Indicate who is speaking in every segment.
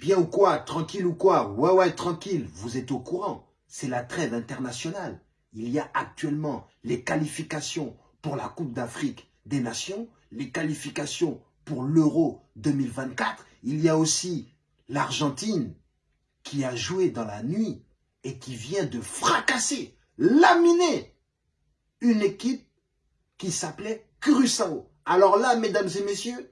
Speaker 1: Bien ou quoi Tranquille ou quoi Ouais, ouais, tranquille. Vous êtes au courant. C'est la trêve internationale. Il y a actuellement les qualifications pour la Coupe d'Afrique des Nations, les qualifications pour l'Euro 2024. Il y a aussi l'Argentine qui a joué dans la nuit et qui vient de fracasser, laminer une équipe qui s'appelait Curaçao. Alors là, mesdames et messieurs,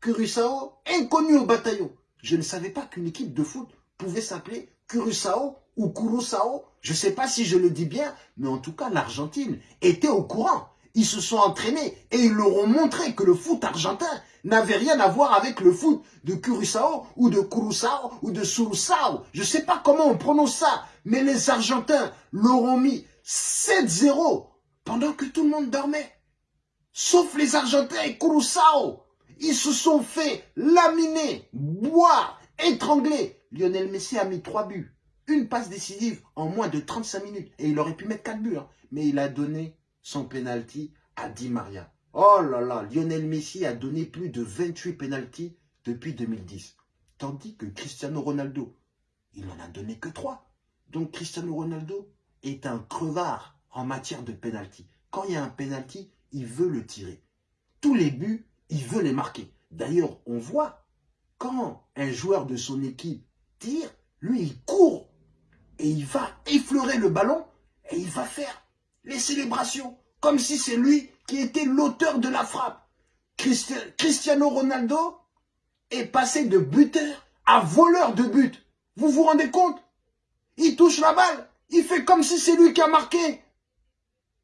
Speaker 1: Curaçao, inconnu au bataillon. Je ne savais pas qu'une équipe de foot pouvait s'appeler Curaçao ou Curaçao. Je ne sais pas si je le dis bien, mais en tout cas, l'Argentine était au courant. Ils se sont entraînés et ils leur ont montré que le foot argentin n'avait rien à voir avec le foot de Curaçao ou de Curaçao ou de Suruçao. Je ne sais pas comment on prononce ça, mais les Argentins leur ont mis 7-0 pendant que tout le monde dormait. Sauf les Argentins et Curaçao. Ils se sont fait laminer, boire, étrangler. Lionel Messi a mis trois buts. Une passe décisive en moins de 35 minutes. Et il aurait pu mettre quatre buts. Hein. Mais il a donné son penalty à Di Maria. Oh là là, Lionel Messi a donné plus de 28 penalties depuis 2010. Tandis que Cristiano Ronaldo, il n'en a donné que 3. Donc Cristiano Ronaldo est un crevard en matière de penalty. Quand il y a un penalty, il veut le tirer. Tous les buts, il veut les marquer. D'ailleurs, on voit, quand un joueur de son équipe tire, lui, il court et il va effleurer le ballon et il va faire les célébrations comme si c'est lui qui était l'auteur de la frappe. Cristiano Ronaldo est passé de buteur à voleur de but. Vous vous rendez compte? Il touche la balle, il fait comme si c'est lui qui a marqué.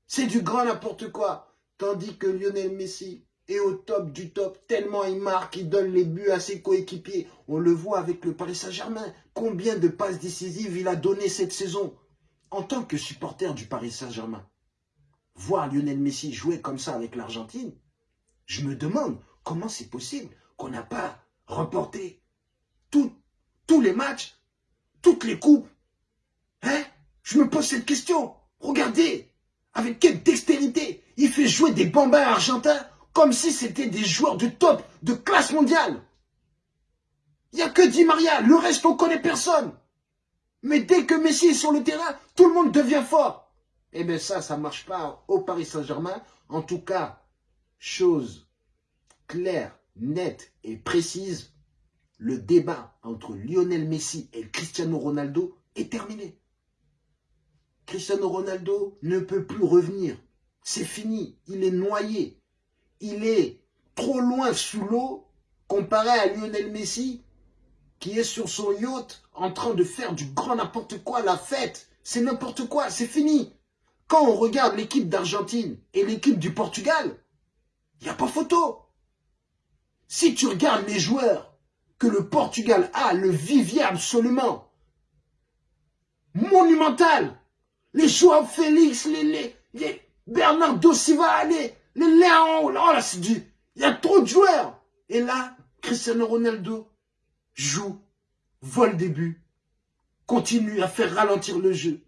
Speaker 1: C'est du grand n'importe quoi. Tandis que Lionel Messi est au top du top, tellement il marque, il donne les buts à ses coéquipiers. On le voit avec le Paris Saint-Germain. Combien de passes décisives il a donné cette saison En tant que supporter du Paris Saint-Germain, voir Lionel Messi jouer comme ça avec l'Argentine, je me demande comment c'est possible qu'on n'a pas remporté tous les matchs, toutes les coupes. Hein? Je me pose cette question. Regardez, avec quelle dextérité il fait jouer des bambins argentins comme si c'était des joueurs de top, de classe mondiale. Il n'y a que Di Maria, le reste on connaît personne. Mais dès que Messi est sur le terrain, tout le monde devient fort. Eh bien ça, ça ne marche pas au Paris Saint-Germain. En tout cas, chose claire, nette et précise, le débat entre Lionel Messi et Cristiano Ronaldo est terminé. Cristiano Ronaldo ne peut plus revenir. C'est fini. Il est noyé. Il est trop loin sous l'eau comparé à Lionel Messi qui est sur son yacht en train de faire du grand n'importe quoi, la fête. C'est n'importe quoi, c'est fini. Quand on regarde l'équipe d'Argentine et l'équipe du Portugal, il n'y a pas photo. Si tu regardes les joueurs que le Portugal a, le vivier absolument monumental, les Joao Félix, les, les, Bernardo Silva, les, les Léon, oh là c'est du, il y a trop de joueurs. Et là, Cristiano Ronaldo joue, vole des buts, continue à faire ralentir le jeu,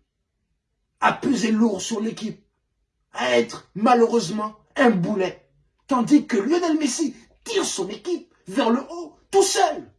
Speaker 1: à peser lourd sur l'équipe, à être malheureusement un boulet. Tandis que Lionel Messi tire son équipe vers le haut tout seul.